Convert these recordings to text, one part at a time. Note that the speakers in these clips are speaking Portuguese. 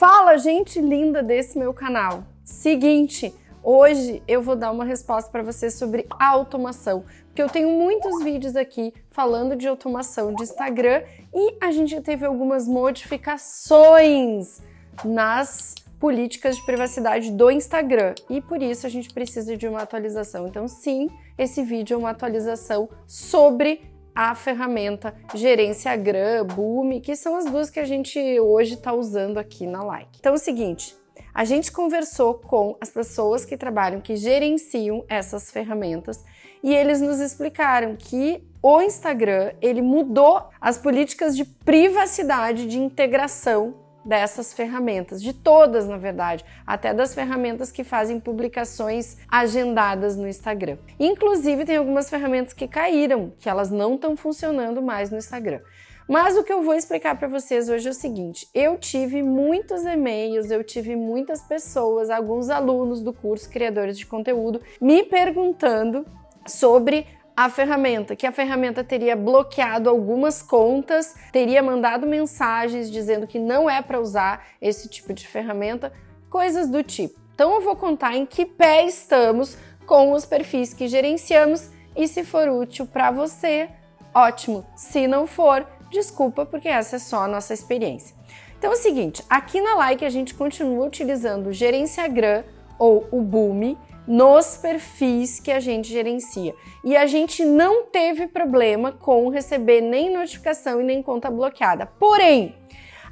Fala, gente linda desse meu canal. Seguinte, hoje eu vou dar uma resposta para você sobre automação, porque eu tenho muitos vídeos aqui falando de automação de Instagram e a gente teve algumas modificações nas políticas de privacidade do Instagram e por isso a gente precisa de uma atualização. Então sim, esse vídeo é uma atualização sobre a ferramenta Gerência Gram, Boom, que são as duas que a gente hoje está usando aqui na Like. Então é o seguinte, a gente conversou com as pessoas que trabalham, que gerenciam essas ferramentas e eles nos explicaram que o Instagram ele mudou as políticas de privacidade, de integração dessas ferramentas, de todas na verdade, até das ferramentas que fazem publicações agendadas no Instagram. Inclusive tem algumas ferramentas que caíram, que elas não estão funcionando mais no Instagram. Mas o que eu vou explicar para vocês hoje é o seguinte, eu tive muitos e-mails, eu tive muitas pessoas, alguns alunos do curso Criadores de Conteúdo, me perguntando sobre a ferramenta, que a ferramenta teria bloqueado algumas contas, teria mandado mensagens dizendo que não é para usar esse tipo de ferramenta, coisas do tipo. Então eu vou contar em que pé estamos com os perfis que gerenciamos e se for útil para você, ótimo. Se não for, desculpa, porque essa é só a nossa experiência. Então é o seguinte, aqui na Like a gente continua utilizando o Gerenciagram ou o Boom nos perfis que a gente gerencia. E a gente não teve problema com receber nem notificação e nem conta bloqueada. Porém,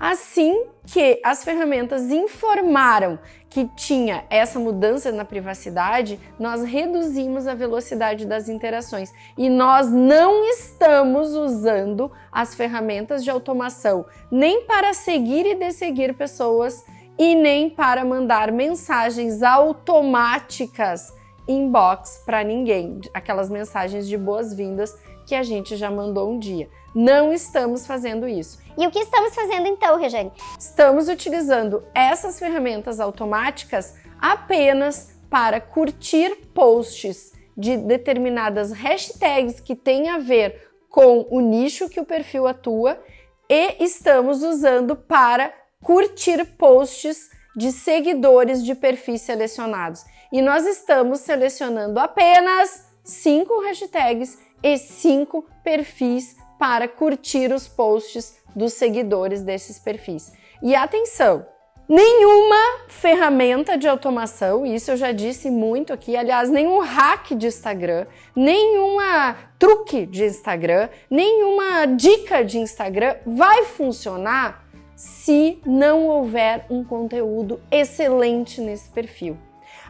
assim que as ferramentas informaram que tinha essa mudança na privacidade, nós reduzimos a velocidade das interações e nós não estamos usando as ferramentas de automação nem para seguir e desseguir pessoas e nem para mandar mensagens automáticas inbox para ninguém, aquelas mensagens de boas-vindas que a gente já mandou um dia. Não estamos fazendo isso. E o que estamos fazendo então, Regiane? Estamos utilizando essas ferramentas automáticas apenas para curtir posts de determinadas hashtags que têm a ver com o nicho que o perfil atua e estamos usando para curtir posts de seguidores de perfis selecionados. E nós estamos selecionando apenas cinco hashtags e cinco perfis para curtir os posts dos seguidores desses perfis. E atenção, nenhuma ferramenta de automação, isso eu já disse muito aqui, aliás, nenhum hack de Instagram, nenhuma truque de Instagram, nenhuma dica de Instagram vai funcionar se não houver um conteúdo excelente nesse perfil.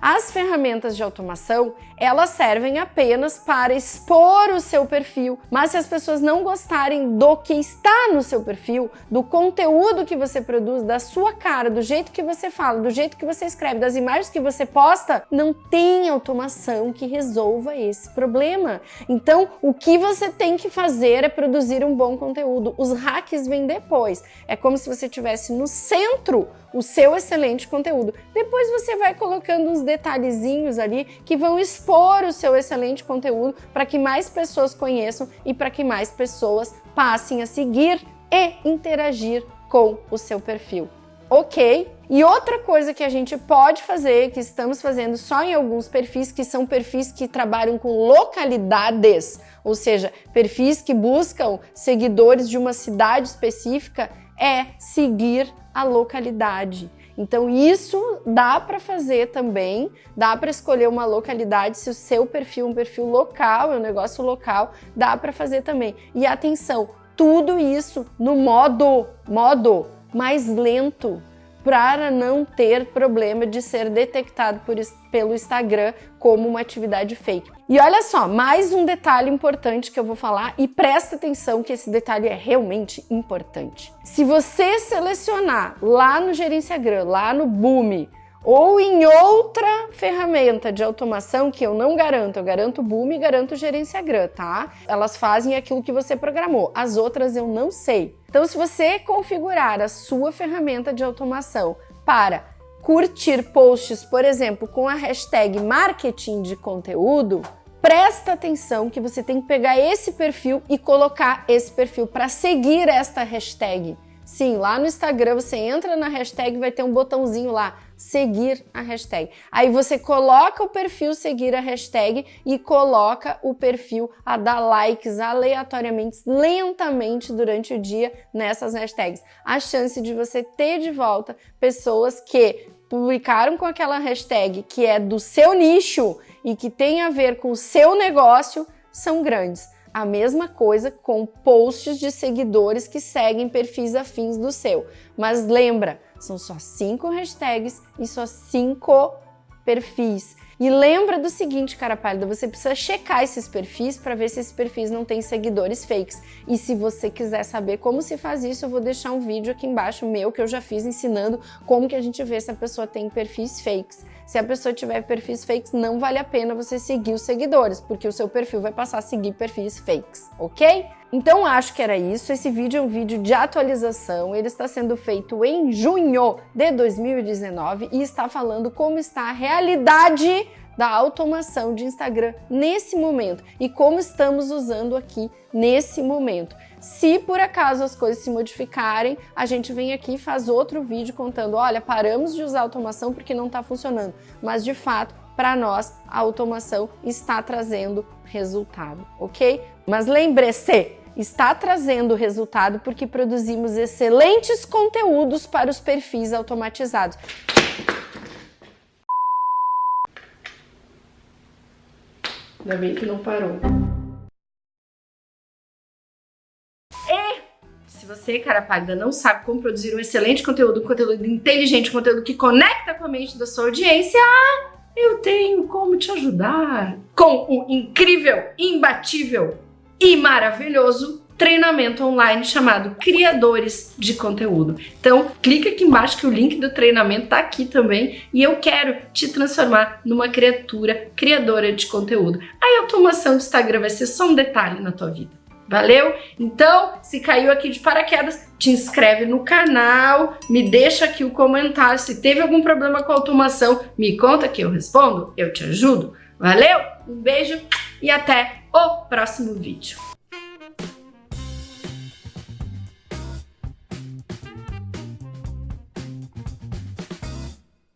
As ferramentas de automação, elas servem apenas para expor o seu perfil, mas se as pessoas não gostarem do que está no seu perfil, do conteúdo que você produz, da sua cara, do jeito que você fala, do jeito que você escreve, das imagens que você posta, não tem automação que resolva esse problema. Então, o que você tem que fazer é produzir um bom conteúdo. Os hacks vêm depois. É como se você estivesse no centro o seu excelente conteúdo. Depois você vai colocando uns detalhezinhos ali que vão expor o seu excelente conteúdo para que mais pessoas conheçam e para que mais pessoas passem a seguir e interagir com o seu perfil. Ok? E outra coisa que a gente pode fazer, que estamos fazendo só em alguns perfis, que são perfis que trabalham com localidades, ou seja, perfis que buscam seguidores de uma cidade específica, é seguir a localidade. Então isso dá para fazer também, dá para escolher uma localidade, se o seu perfil é um perfil local, é um negócio local, dá para fazer também. E atenção, tudo isso no modo, modo mais lento, para não ter problema de ser detectado por, pelo Instagram como uma atividade fake. E olha só, mais um detalhe importante que eu vou falar e presta atenção que esse detalhe é realmente importante. Se você selecionar lá no Gerenciagram, lá no Boom, ou em outra ferramenta de automação que eu não garanto, eu garanto o Boom e garanto o Gerenciagram, tá? Elas fazem aquilo que você programou, as outras eu não sei. Então, se você configurar a sua ferramenta de automação para curtir posts, por exemplo, com a hashtag marketing de conteúdo, presta atenção que você tem que pegar esse perfil e colocar esse perfil para seguir esta hashtag Sim, lá no Instagram você entra na hashtag vai ter um botãozinho lá, seguir a hashtag. Aí você coloca o perfil seguir a hashtag e coloca o perfil a dar likes aleatoriamente, lentamente durante o dia nessas hashtags. A chance de você ter de volta pessoas que publicaram com aquela hashtag que é do seu nicho e que tem a ver com o seu negócio são grandes. A mesma coisa com posts de seguidores que seguem perfis afins do seu. Mas lembra, são só cinco hashtags e só cinco perfis. E lembra do seguinte, cara pálida, você precisa checar esses perfis para ver se esses perfis não têm seguidores fakes. E se você quiser saber como se faz isso, eu vou deixar um vídeo aqui embaixo meu que eu já fiz ensinando como que a gente vê se a pessoa tem perfis fakes. Se a pessoa tiver perfis fakes, não vale a pena você seguir os seguidores, porque o seu perfil vai passar a seguir perfis fakes, ok? Então acho que era isso. Esse vídeo é um vídeo de atualização. Ele está sendo feito em junho de 2019 e está falando como está a realidade da automação de Instagram nesse momento e como estamos usando aqui nesse momento. Se por acaso as coisas se modificarem, a gente vem aqui e faz outro vídeo contando, olha, paramos de usar automação porque não está funcionando. Mas de fato, para nós, a automação está trazendo resultado, ok? Mas lembre-se, está trazendo resultado porque produzimos excelentes conteúdos para os perfis automatizados. Ainda bem que não parou. E se você, cara pálida, não sabe como produzir um excelente conteúdo, um conteúdo inteligente, um conteúdo que conecta com a mente da sua audiência, eu tenho como te ajudar com o incrível, imbatível e maravilhoso treinamento online chamado Criadores de Conteúdo. Então, clica aqui embaixo que o link do treinamento tá aqui também e eu quero te transformar numa criatura criadora de conteúdo. A automação do Instagram vai ser só um detalhe na tua vida. Valeu? Então, se caiu aqui de paraquedas, te inscreve no canal, me deixa aqui o comentário. Se teve algum problema com a automação, me conta que eu respondo, eu te ajudo. Valeu? Um beijo e até o próximo vídeo.